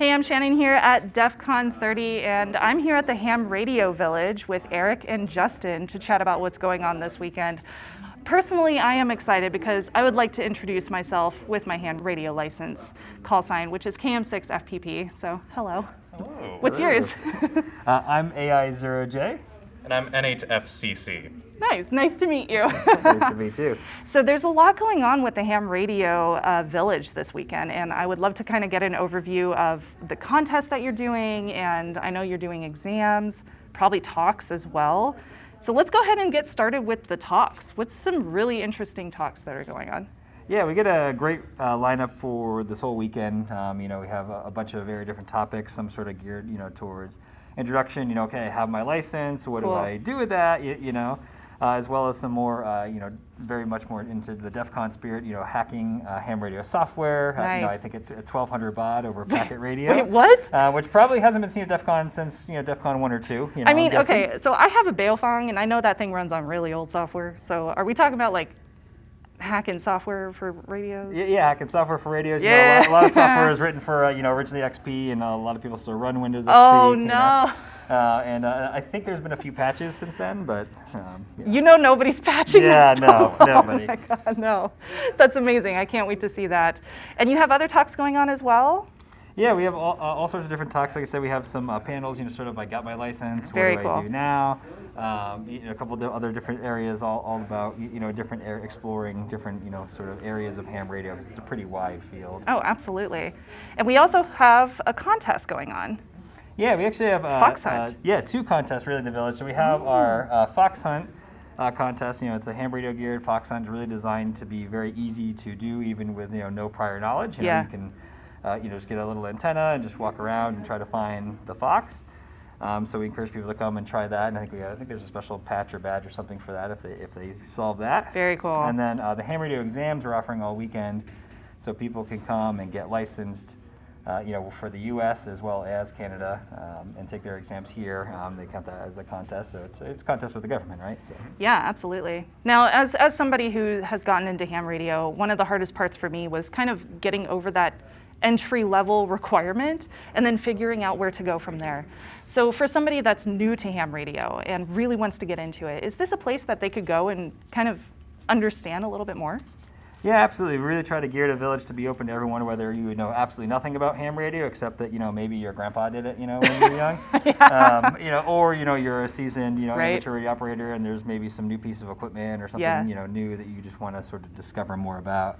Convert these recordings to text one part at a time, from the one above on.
Hey, I'm Shannon here at DEF CON 30, and I'm here at the Ham Radio Village with Eric and Justin to chat about what's going on this weekend. Personally, I am excited because I would like to introduce myself with my ham radio license call sign, which is KM6FPP. So, hello. Hello. What's yours? Uh, I'm AI0J. And I'm N8FCC. nice, nice to meet you. nice to meet you. So there's a lot going on with the Ham Radio uh, Village this weekend, and I would love to kind of get an overview of the contest that you're doing, and I know you're doing exams, probably talks as well. So let's go ahead and get started with the talks. What's some really interesting talks that are going on? Yeah, we get a great uh, lineup for this whole weekend. Um, you know, we have a, a, bunch of very different topics, some sort of geared, you know, towards introduction. You know, okay, I have my license. What cool. do I do with that? You, you know, uh, as well as some more, uh, you know, very much more into the DEF CON spirit. You know, hacking uh, ham radio software. Nice. you know, I think at 1200 baud over packet radio. Wait, what? Uh, which probably hasn't been seen at DEF CON since you know DEF CON one or two. You know, I mean, okay, so I have a Baofeng, and I know that thing runs on really old software. So are we talking about like hacking software for radios? Yeah, yeah hacking software for radios. Yeah. You know, a, lot, a, lot, of software is written for, uh, you know, originally XP, and a lot of people still run Windows XP. Oh, no. Know? Uh, and uh, I think there's been a few patches since then, but. Um, yeah. You know nobody's patching yeah, that stuff. no, nobody. Oh my God, no. That's amazing. I can't wait to see that. And you have other talks going on as well? Yeah, we have all, uh, all sorts of different talks. Like I said, we have some uh, panels, you know, sort of I got my license, Very what do cool. I do now? Um, you know, a couple of other different areas, all, all about, you know, different air, exploring different, you know, sort of areas of ham radio, because it's a pretty wide field. Oh, absolutely. And we also have a contest going on. Yeah, we actually have uh, Fox hunt. Uh, yeah, two contests really in the village. So we have our uh, fox hunt uh, contest. You know, it's a ham radio geared fox hunt, really designed to be very easy to do, even with you know no prior knowledge. You know, Yeah. you can uh, you know just get a little antenna and just walk around and try to find the fox. Um, so we encourage people to come and try that. And I think we I think there's a special patch or badge or something for that if they if they solve that. Very cool. And then uh, the ham radio exams we're offering all weekend, so people can come and get licensed. Uh, you know, for the U.S. as well as Canada, um, and take their exams here. Um, they count that as a contest, so it's it's a contest with the government, right? So. Yeah, absolutely. Now, as, as somebody who has gotten into ham radio, one of the hardest parts for me was kind of getting over that entry level requirement and then figuring out where to go from there. So, for somebody that's new to ham radio and really wants to get into it, is this a place that they could go and kind of understand a little bit more? Yeah, absolutely. We really try to gear the village to be open to everyone, whether you know absolutely nothing about ham radio, except that you know maybe your grandpa did it, you know, when you were young, um, you know, or you know you're a seasoned, you know, Right. amateur radio operator, and there's maybe some new piece of equipment or something, Yeah. you know, new that you just want to sort of discover more about.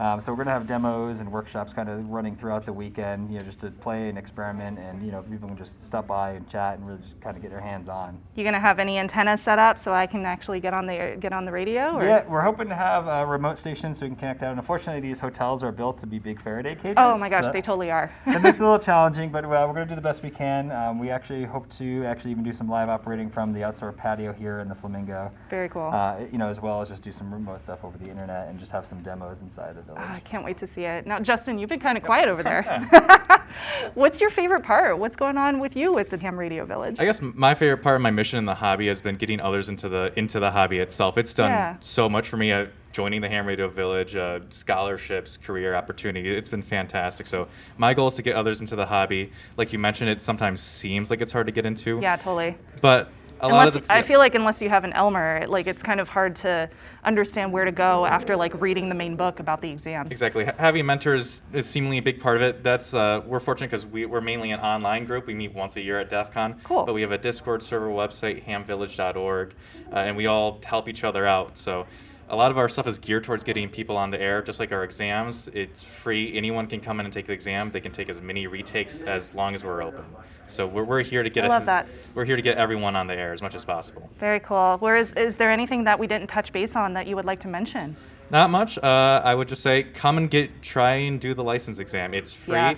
Um, so we're going to have demos and workshops kind of running throughout the weekend, you know, just to play and experiment, and you know, people can just stop by and chat and really just kind of get their hands on. You gonna have any antennas set up so I can actually get on the get on the radio? Or? Yeah, we're hoping to have a remote station so we can connect out. And unfortunately, these hotels are built to be big Faraday cages. Oh my gosh, so they totally are. it makes it a little challenging, but well, we're going to do the best we can. Um, we actually hope to actually even do some live operating from the outdoor patio here in the Flamingo. Very cool. Uh, you know, as well as just do some remote stuff over the internet and just have some demos inside the village. Ah, I can't wait to see it. Now, Justin, you've been kind of quiet over there. What's your favorite part? What's going on with you with the Ham Radio Village? I guess my favorite part of my mission in the hobby has been getting others into the into the hobby itself. It's done Yeah. so much for me. Uh, joining the Ham Radio Village, uh, scholarships, career opportunity. It's been fantastic. So my goal is to get others into the hobby. Like you mentioned, it sometimes seems like it's hard to get into. yeah, totally. But a Unless the I feel like unless you have an Elmer, like it's kind of hard to understand where to go after like reading the main book about the exams. Exactly. Having mentors is seemingly a big part of it. That's uh, we're fortunate because we, we're mainly an online group. We meet once a year at DEF CON. Cool. But we have a Discord server website, hamvillage.org, uh, and we all help each other out. So a lot of our stuff is geared towards getting people on the air, just like our exams. It's free. Anyone can come in and take the exam. They can take as many retakes as long as we're open. So we're, we're here to get I us. love that. We're here to get everyone on the air as much as possible. Very cool. Where is is there anything that we didn't touch base on that you would like to mention? Not much. Uh, I would just say come and get try and do the license exam. It's free. Yeah.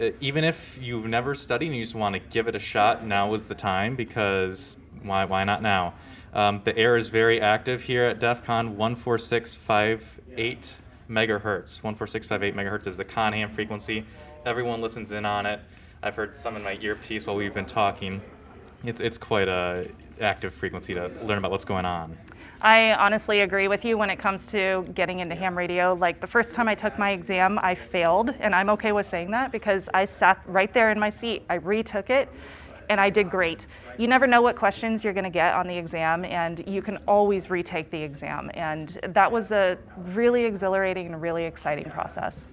Uh, even if you've never studied and you just want to give it a shot, now is the time because why why not now? Um, the air is very active here at DEF CON 14658 megahertz. 14658 megahertz is the con ham frequency. Everyone listens in on it. I've heard some in my earpiece while we've been talking. It's, it's quite a active frequency to learn about what's going on. I honestly agree with you when it comes to getting into ham radio. Like the first time I took my exam, I failed, and I'm okay with saying that because I sat right there in my seat. I retook it, and I did great. You never know what questions you're going to get on the exam, and you can always retake the exam. And that was a really exhilarating and really exciting process.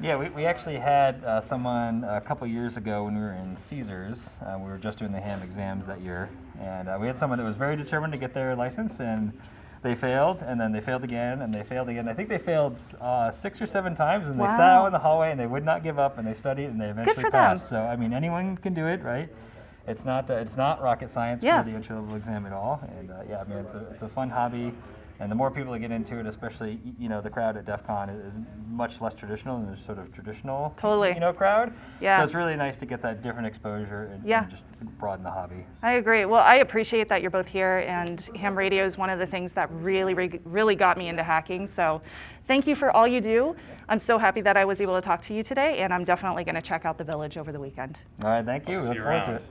Yeah, we, we actually had uh, someone a couple years ago when we were in Caesars. Uh, we were just doing the ham exams that year, and uh, we had someone that was very determined to get their license, and they failed, and then they failed again, and they failed again. I think they failed uh, six or seven times, and they sat out in the hallway, and they would not give up, and they studied, and they eventually for them. passed. So I mean, anyone can do it, right? It's not uh, it's not rocket science Yeah. for the entry level exam at all, and uh, yeah, I mean it's a it's a fun hobby. And the more people that get into it, especially you know the crowd at DEF CON is, is much less traditional than the sort of traditional Totally. you know crowd. Yeah. So it's really nice to get that different exposure and, Yeah. and just broaden the hobby. I agree. Well, I appreciate that you're both here, and ham radio is one of the things that really, re- really got me into hacking. So, thank you for all you do. I'm so happy that I was able to talk to you today, and I'm definitely going to check out the village over the weekend. All right, thank you. Hope to We look you forward to it.